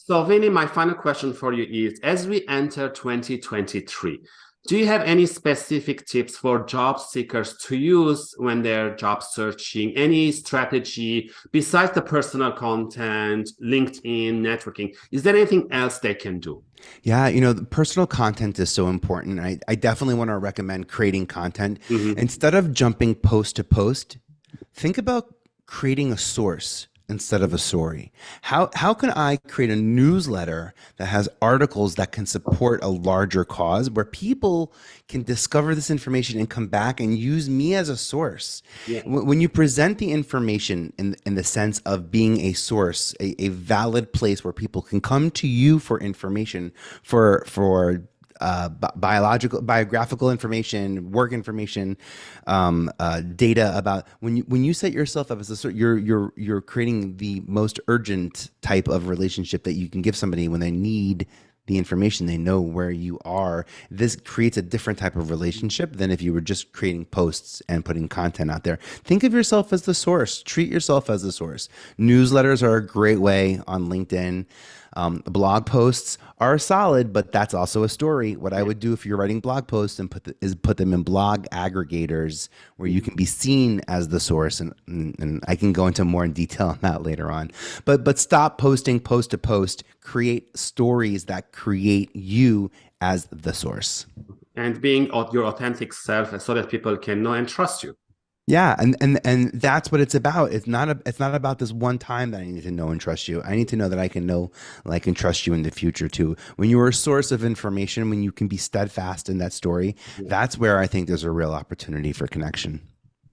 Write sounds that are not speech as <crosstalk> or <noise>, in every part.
So Vinny, my final question for you is, as we enter 2023, do you have any specific tips for job seekers to use when they're job searching? Any strategy besides the personal content, LinkedIn, networking? Is there anything else they can do? Yeah, you know, the personal content is so important. I, I definitely want to recommend creating content. Mm -hmm. Instead of jumping post to post, think about creating a source instead of a story? How, how can I create a newsletter that has articles that can support a larger cause where people can discover this information and come back and use me as a source? Yeah. When you present the information in, in the sense of being a source, a, a valid place where people can come to you for information, for, for uh, biological, biographical information, work information, um, uh, data about when you when you set yourself up as a you're you're you're creating the most urgent type of relationship that you can give somebody when they need the information they know where you are this creates a different type of relationship than if you were just creating posts and putting content out there. Think of yourself as the source. Treat yourself as the source. Newsletters are a great way on linkedin um, blog posts are solid, but that's also a story. What I would do if you're writing blog posts and put the, is put them in blog aggregators where you can be seen as the source, and, and, and I can go into more in detail <laughs> on that later on. But but stop posting post to post. Create stories that create you as the source, and being your authentic self, so that people can know and trust you. Yeah, and and and that's what it's about. It's not a, it's not about this one time that I need to know and trust you. I need to know that I can know, like, and trust you in the future too. When you are a source of information, when you can be steadfast in that story, yeah. that's where I think there's a real opportunity for connection.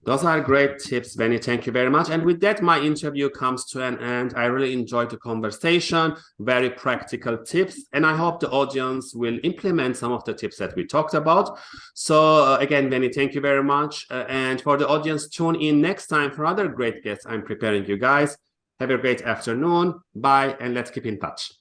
Those are great tips, Benny. Thank you very much. And with that, my interview comes to an end. I really enjoyed the conversation, very practical tips, and I hope the audience will implement some of the tips that we talked about. So uh, again, Benny, thank you very much. Uh, and for the audience, tune in next time for other great guests I'm preparing you guys. Have a great afternoon. Bye, and let's keep in touch.